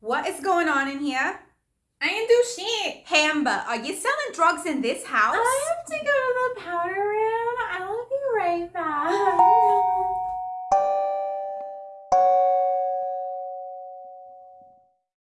What is going on in here? I ain't do shit. Hamba, are you selling drugs in this house? I have to go